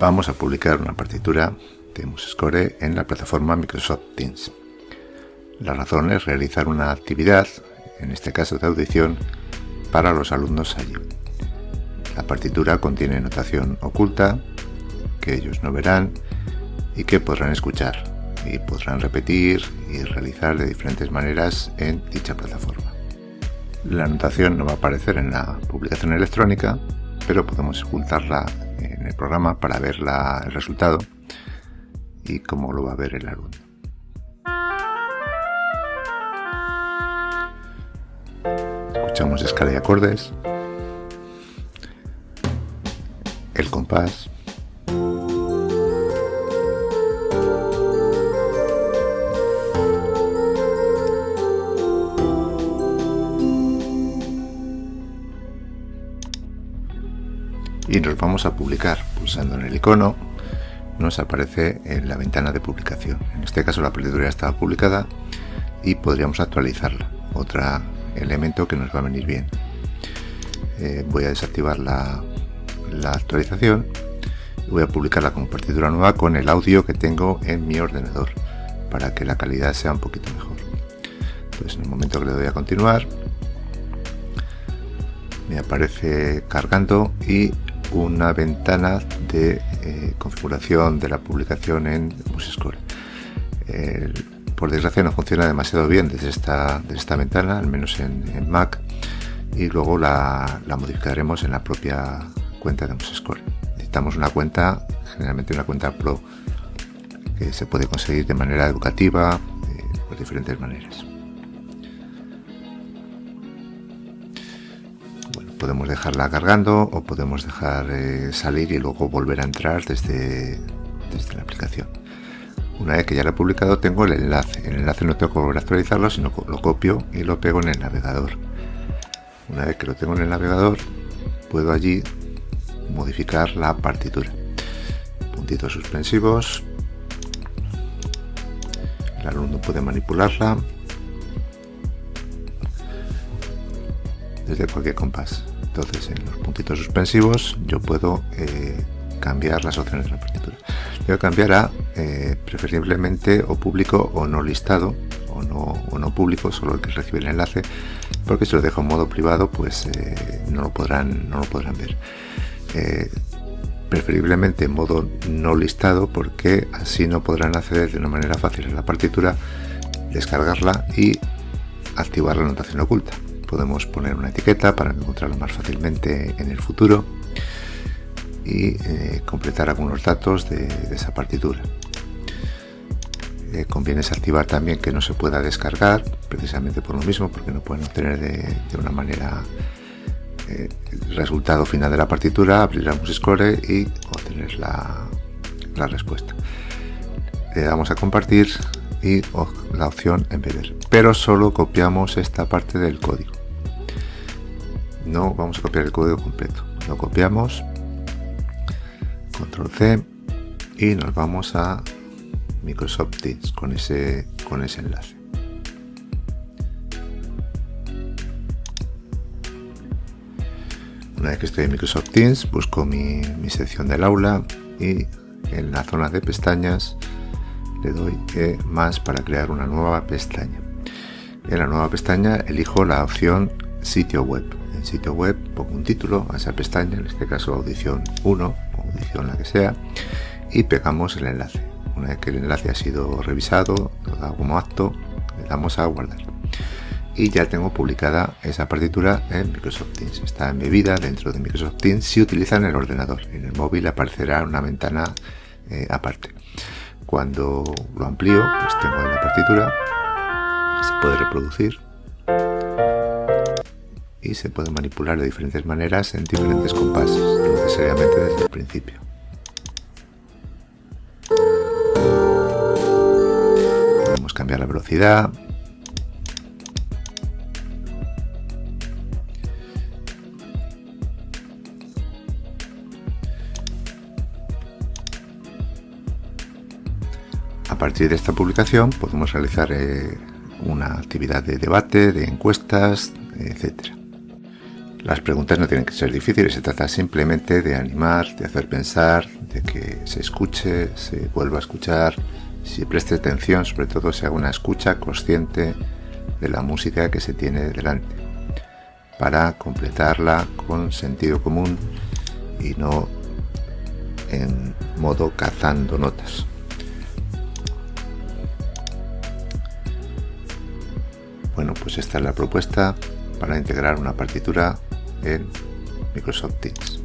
vamos a publicar una partitura de MuseScore en la plataforma Microsoft Teams. La razón es realizar una actividad, en este caso de audición, para los alumnos allí. La partitura contiene notación oculta que ellos no verán y que podrán escuchar y podrán repetir y realizar de diferentes maneras en dicha plataforma. La notación no va a aparecer en la publicación electrónica, pero podemos ocultarla en el programa para ver el resultado y cómo lo va a ver el alumno. Escuchamos escala y acordes, el compás, y nos vamos a publicar pulsando en el icono. Nos aparece en la ventana de publicación. En este caso la partitura estaba publicada y podríamos actualizarla. Otro elemento que nos va a venir bien. Eh, voy a desactivar la, la actualización. Voy a publicarla como partitura nueva con el audio que tengo en mi ordenador para que la calidad sea un poquito mejor. Entonces en el momento que le doy a continuar me aparece cargando y una ventana de eh, configuración de la publicación en MuseScore. por desgracia no funciona demasiado bien desde esta, esta ventana, al menos en, Mac, y luego la, modificaremos en la propia cuenta de MuseScore. Necesitamos una cuenta, generalmente una cuenta Pro, que se puede conseguir de manera educativa, por diferentes maneras. Podemos dejarla cargando o podemos dejar eh, salir y luego volver a entrar desde, desde la aplicación. Una vez que ya lo he publicado tengo el enlace. El enlace no tengo que volver a actualizarlo, sino lo copio y lo pego en el navegador. Una vez que lo tengo en el navegador, puedo allí modificar la partitura. Puntitos suspensivos. El alumno puede manipularla desde cualquier compás. Entonces en los puntitos suspensivos yo puedo eh, cambiar las opciones de la partitura. Yo cambiar a eh, preferiblemente o público o no listado o no, o no público, solo el que recibe el enlace, porque si lo dejo en modo privado pues eh, no, lo podrán, no lo podrán ver. preferiblemente en modo no listado porque así no podrán acceder de una manera fácil a la partitura, descargarla y activar la notación oculta podemos poner una etiqueta para encontrarlo más fácilmente en el futuro y eh, completar algunos datos de, esa partitura. Eh, conviene desactivar también que no se pueda descargar, precisamente por lo mismo, porque no pueden obtener de, una manera eh, el resultado final de la partitura, abrir la MuseScore y obtener la, la respuesta. Le damos a compartir y la opción embeber, pero solo copiamos esta parte del código no vamos a copiar el código completo. Lo copiamos control C y nos vamos a Microsoft Teams con ese con ese enlace. Una vez que estoy en Microsoft Teams busco mi, mi sección del aula y en la zona de pestañas le doy e más para crear una nueva pestaña. En la nueva pestaña elijo la opción sitio web sitio web, pongo un título a esa pestaña, en este caso audición 1 o audición la que sea, y pegamos el enlace. Una vez que el enlace ha sido revisado, da como acto, le damos a guardar. Y ya tengo publicada esa partitura en Microsoft Teams. Está embebida dentro de Microsoft Teams si utilizan el ordenador. En el móvil aparecerá una ventana eh, aparte. Cuando lo amplío, pues tengo la partitura, se puede reproducir y se puede manipular de diferentes maneras en diferentes compases, no necesariamente desde el principio. Podemos cambiar la velocidad. A partir de esta publicación podemos realizar eh, una actividad de debate, de encuestas, etcétera. Las preguntas no tienen que ser difíciles, se trata simplemente de animar, de hacer pensar, de que se escuche, se vuelva a escuchar, si preste atención, sobre todo se haga una escucha consciente de la música que se tiene delante, para completarla con sentido común y no en modo cazando notas. Bueno, pues esta es la propuesta para integrar una partitura en Microsoft Teams.